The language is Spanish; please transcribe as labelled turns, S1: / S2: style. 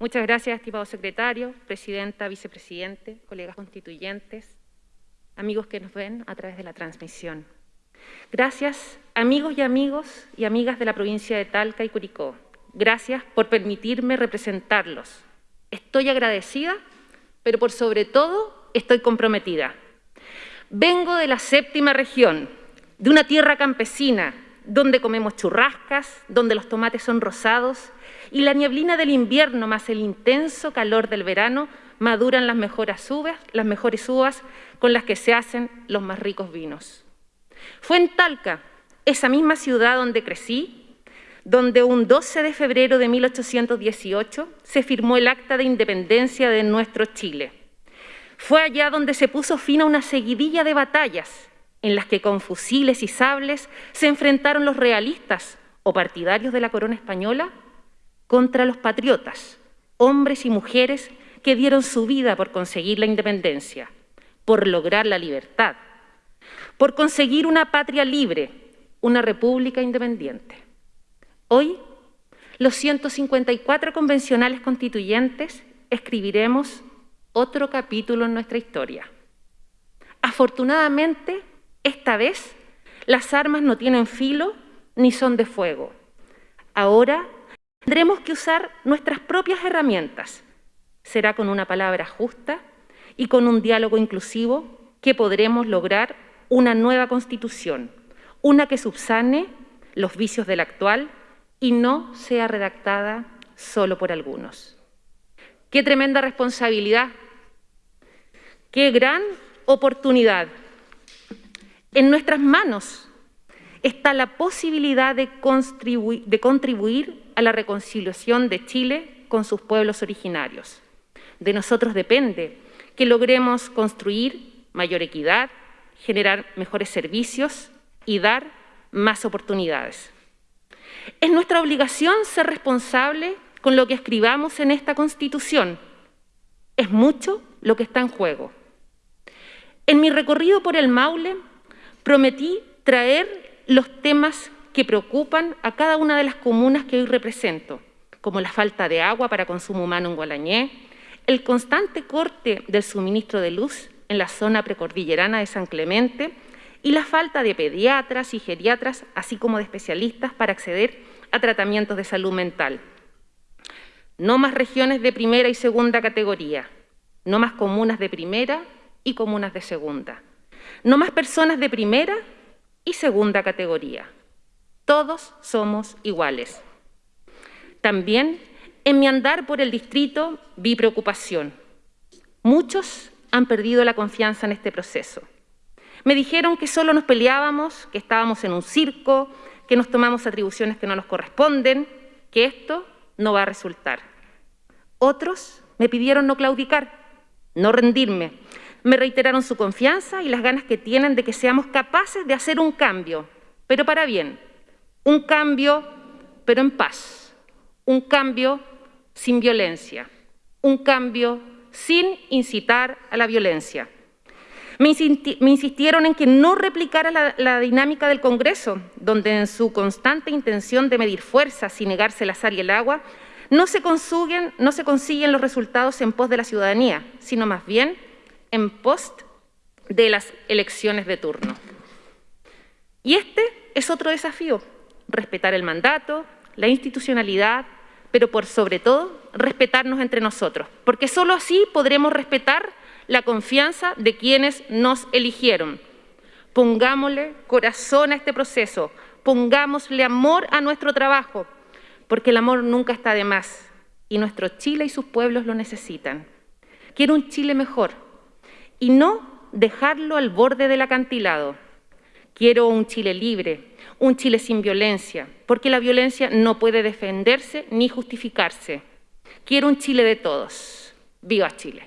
S1: Muchas gracias, estimado secretario, presidenta, vicepresidente, colegas constituyentes, amigos que nos ven a través de la transmisión. Gracias, amigos y amigos y amigas de la provincia de Talca y Curicó. Gracias por permitirme representarlos. Estoy agradecida, pero por sobre todo estoy comprometida. Vengo de la séptima región, de una tierra campesina, donde comemos churrascas, donde los tomates son rosados y la nieblina del invierno más el intenso calor del verano maduran las mejores uvas, las mejores uvas con las que se hacen los más ricos vinos. Fue en Talca, esa misma ciudad donde crecí, donde un 12 de febrero de 1818 se firmó el Acta de Independencia de nuestro Chile. Fue allá donde se puso fin a una seguidilla de batallas en las que con fusiles y sables se enfrentaron los realistas o partidarios de la corona española contra los patriotas, hombres y mujeres que dieron su vida por conseguir la independencia, por lograr la libertad, por conseguir una patria libre, una república independiente. Hoy, los 154 convencionales constituyentes escribiremos otro capítulo en nuestra historia. Afortunadamente, esta vez, las armas no tienen filo ni son de fuego. Ahora tendremos que usar nuestras propias herramientas. Será con una palabra justa y con un diálogo inclusivo que podremos lograr una nueva constitución, una que subsane los vicios del actual y no sea redactada solo por algunos. Qué tremenda responsabilidad, qué gran oportunidad en nuestras manos está la posibilidad de, contribuir a la reconciliación de Chile con sus pueblos originarios. De nosotros depende que logremos construir mayor equidad, generar mejores servicios y dar más oportunidades. Es nuestra obligación ser responsable con lo que escribamos en esta Constitución. Es mucho lo que está en juego. En mi recorrido por el Maule prometí traer los temas que preocupan a cada una de las comunas que hoy represento, como la falta de agua para consumo humano en Gualañé, el constante corte del suministro de luz en la zona precordillerana de San Clemente y la falta de pediatras y geriatras, así como de especialistas para acceder a tratamientos de salud mental. No más regiones de primera y segunda categoría, no más comunas de primera y comunas de segunda no más personas de primera y segunda categoría. Todos somos iguales. También en mi andar por el distrito vi preocupación. Muchos han perdido la confianza en este proceso. Me dijeron que solo nos peleábamos, que estábamos en un circo, que nos tomamos atribuciones que no nos corresponden, que esto no va a resultar. Otros me pidieron no claudicar, no rendirme, me reiteraron su confianza y las ganas que tienen de que seamos capaces de hacer un cambio, pero para bien, un cambio pero en paz, un cambio sin violencia, un cambio sin incitar a la violencia. Me, insistieron en que no replicara la, la, dinámica del Congreso, donde en su constante intención de medir fuerzas y negarse el azar y el agua, no se, consiguen, no se consiguen los resultados en pos de la ciudadanía, sino más bien en post de las elecciones de turno. Y este es otro desafío, respetar el mandato, la institucionalidad, pero por sobre todo respetarnos entre nosotros, porque solo así podremos respetar la confianza de quienes nos eligieron. Pongámosle corazón a este proceso, pongámosle amor a nuestro trabajo, porque el amor nunca está de más y nuestro Chile y sus pueblos lo necesitan. Quiero un Chile mejor, y no dejarlo al borde del acantilado. Quiero un Chile libre, un Chile sin violencia, porque la violencia no puede defenderse ni justificarse. Quiero un Chile de todos. ¡Viva Chile!